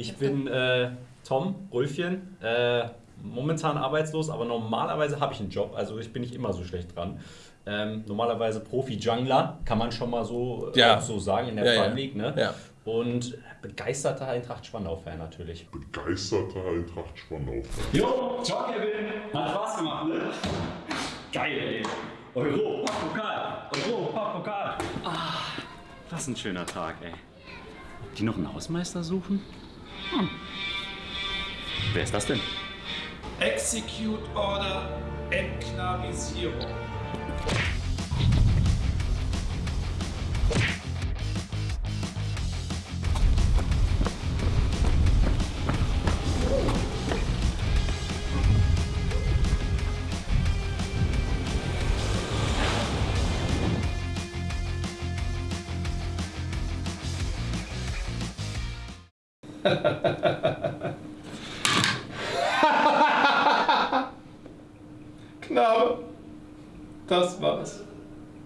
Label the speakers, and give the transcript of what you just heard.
Speaker 1: Ich bin äh, Tom Rulfchen, äh, momentan arbeitslos, aber normalerweise habe ich einen Job, also ich bin nicht immer so schlecht dran. Ähm, normalerweise Profi-Jungler, kann man schon mal so,
Speaker 2: Ja.
Speaker 1: auch so sagen in der
Speaker 2: Ja, ja.
Speaker 1: Prime League. Ne?
Speaker 2: Ja.
Speaker 1: Und begeisterter Eintracht Spandau-Fan natürlich.
Speaker 3: begeisterter Eintracht Spandau.
Speaker 4: Jo, ciao Kevin. Hat Spaß gemacht, ne? Geil, ey. Euro, Pokal. Euro, Pokal. Ah, was ein schöner Tag, ey. Die noch einen Hausmeister suchen? Hm. Wer ist das denn?
Speaker 5: Execute Order Enklavisierung.
Speaker 2: Knabe, das war's.